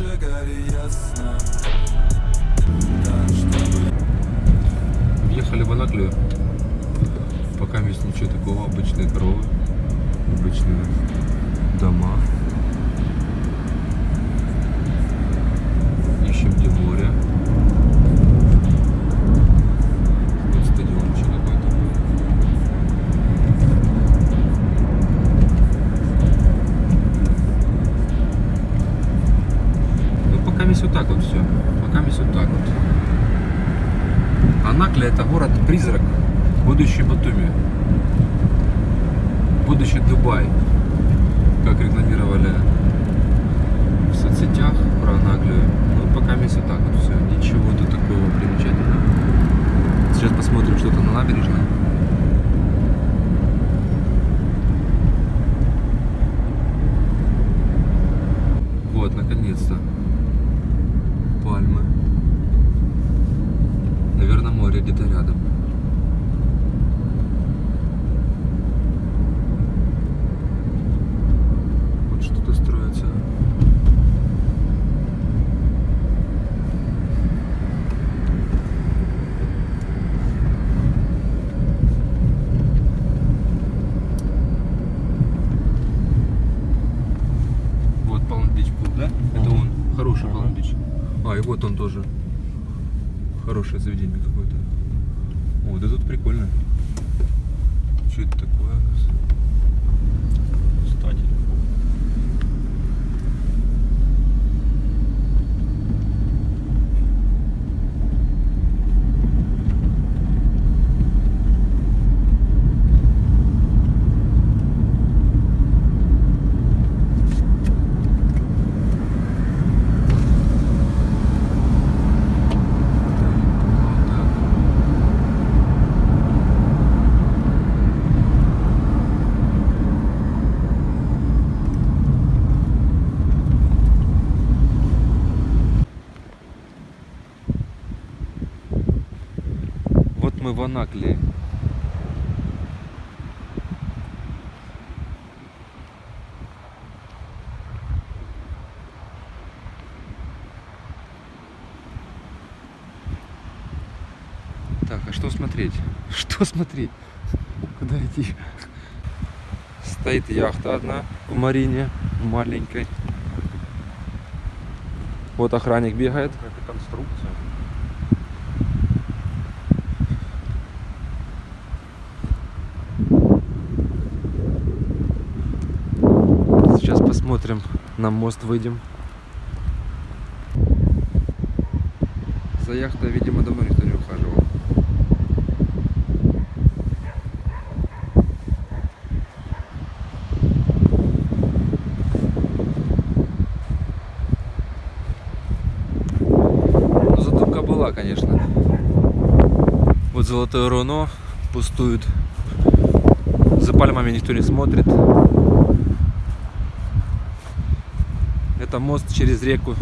все горе ясно Въехали в Анаклию. Пока есть ничего такого. Обычные коровы. Обычные дома. Вот так вот. Анакля это город-призрак, будущий Батуми, будущий Дубай, как рекламировали в соцсетях про Анаклию. Ну, пока месяц так вот все, ничего тут такого примечательного. Сейчас посмотрим что-то на набережной. Вот, наконец-то. Пальмы. Наверное, море где-то рядом. Вот что-то строится. Вот Palm Beach Pool, да? Это он. Хороший Palm Beach. А, и вот он тоже. Хорошее заведение какое-то. О, да тут прикольно. Что это такое? Кстати. Анаклии. Так, а что смотреть? Что смотреть? Куда идти? Стоит яхта одна в марине, маленькой. Вот охранник бегает. Это конструкция. Сейчас посмотрим, на мост выйдем. За яхтой, видимо, давно никто не ухаживал. Ну, задумка была, конечно. Вот Золотое Руно пустует. За пальмами никто не смотрит. Это мост через реку.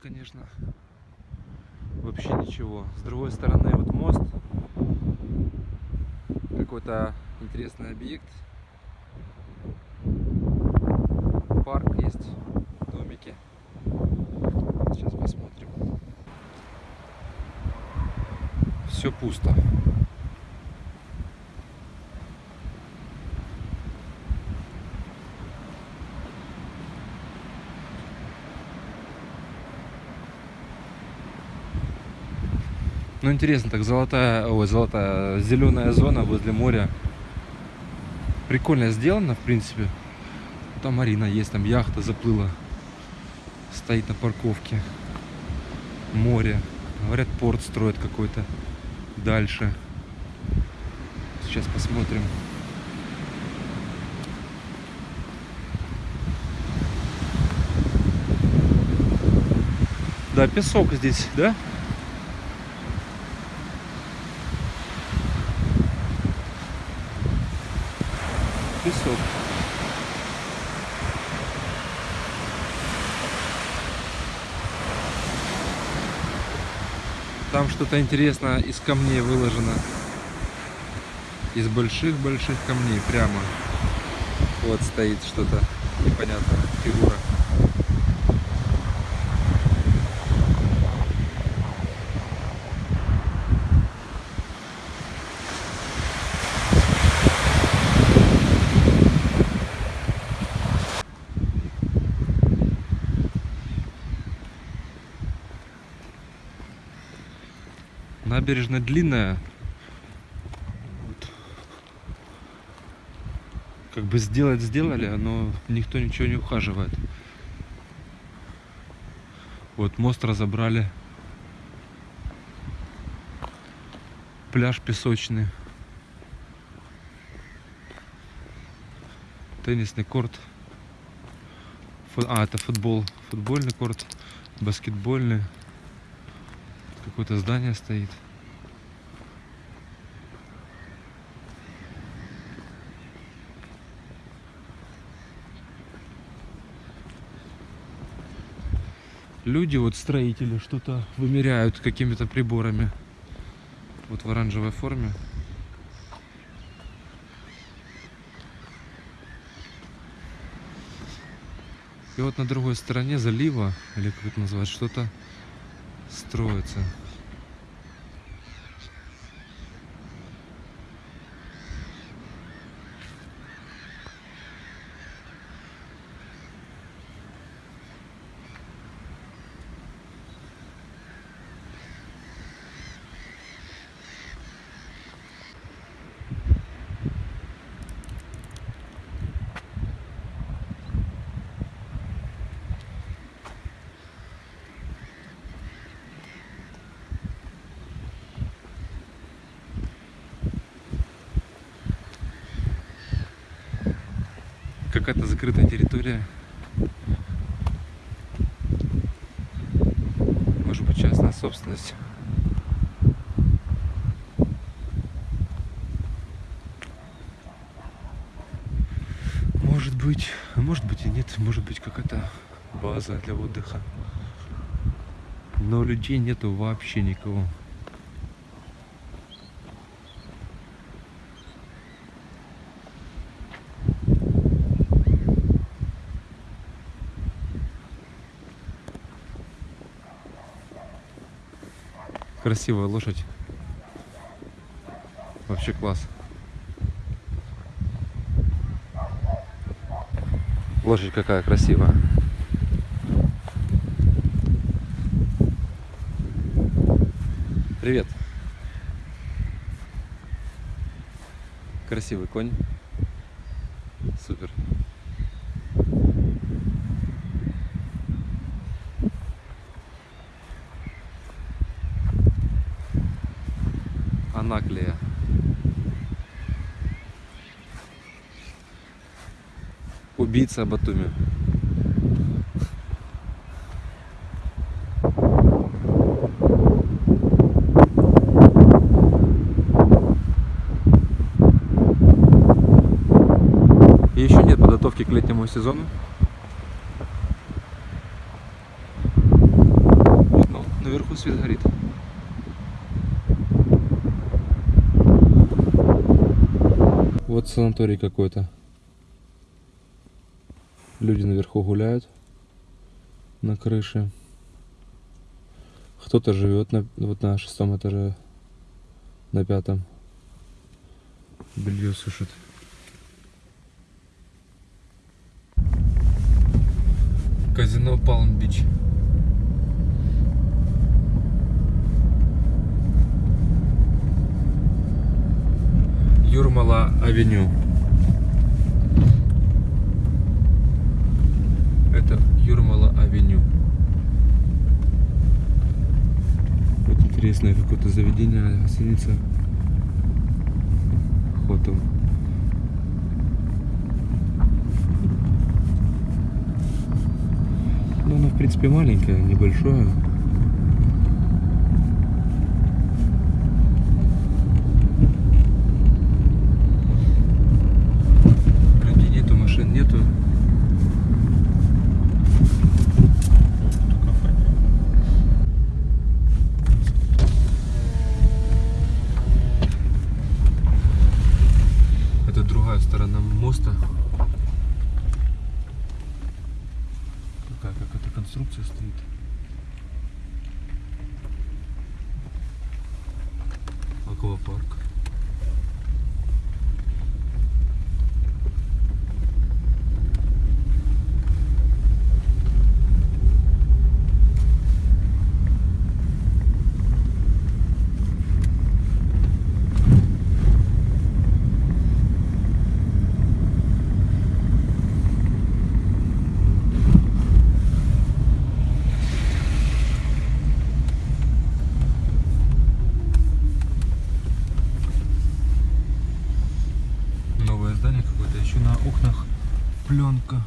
Конечно. Вообще ничего. С другой стороны, вот мост. Какой-то интересный объект. Парк есть, домики. Сейчас посмотрим. Все пусто. Ну интересно, так золотая, ой, золотая, зеленая зона возле моря. Прикольно сделано, в принципе. Там Марина есть, там яхта заплыла. Стоит на парковке. Море. Говорят, порт строят какой-то дальше. Сейчас посмотрим. Да, песок здесь, да? Песок. Там что-то интересное из камней выложено. Из больших-больших камней прямо. Вот стоит что-то непонятное, фигура. Набережная длинная. Вот. Как бы сделать сделали, но никто ничего не ухаживает. Вот мост разобрали. Пляж песочный. Теннисный корт. Фу- А, это футбол. Футбольный корт. Баскетбольный. Какое-то здание стоит. Люди, вот строители, что-то вымеряют какими-то приборами. Вот в оранжевой форме. И вот на другой стороне залива, или как это назвать, что-то строится. Какая-то закрытая территория. Может быть частная собственность. Может быть, может быть и нет, может быть какая-то база для отдыха. Но людей нету вообще никого. Красивая лошадь. Вообще класс. Лошадь какая красивая. Привет. Красивый конь. Супер. Анаклия. Убийца Батуми. Еще нет подготовки к летнему сезону. Вот, ну, наверху свет горит. Вот санаторий какой-то. Люди наверху гуляют на крыше. Кто-то живет на, вот на шестом этаже, на пятом. Белье сушит. Казино Палм-Бич. Юрмала Авеню. Это Юрмала Авеню. Вот интересное какое-то заведение, гостиница. Хотел. Ну, оно, в принципе, маленькое, небольшое. Людей нету, машин нету. сторонам моста. Такая какая-то конструкция стоит. Аквапарк. Здание какое-то, еще на окнах пленка.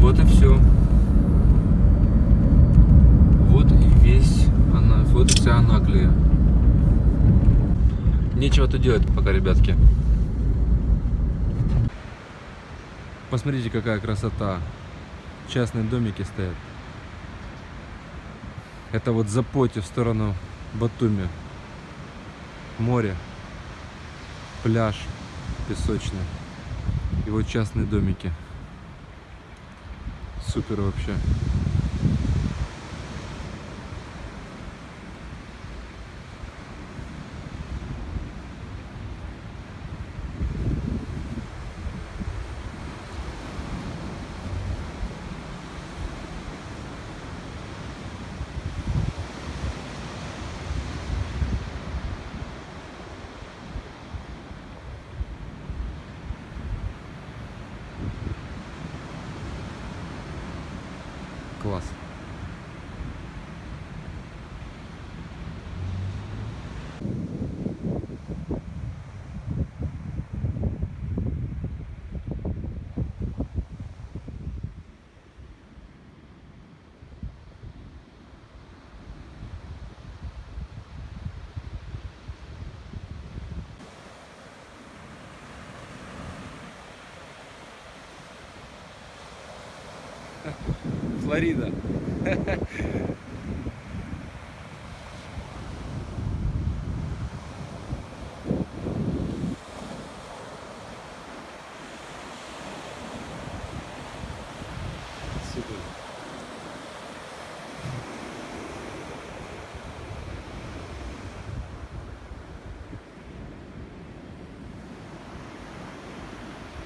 Вот и все. Вот и весь она, вот и вся Анаклия. Нечего тут делать пока, ребятки. Посмотрите, какая красота. Частные домики стоят. Это вот Запоте в сторону Батуми. Море, пляж песочный. И вот частные домики. Супер вообще. Класс. Флорида.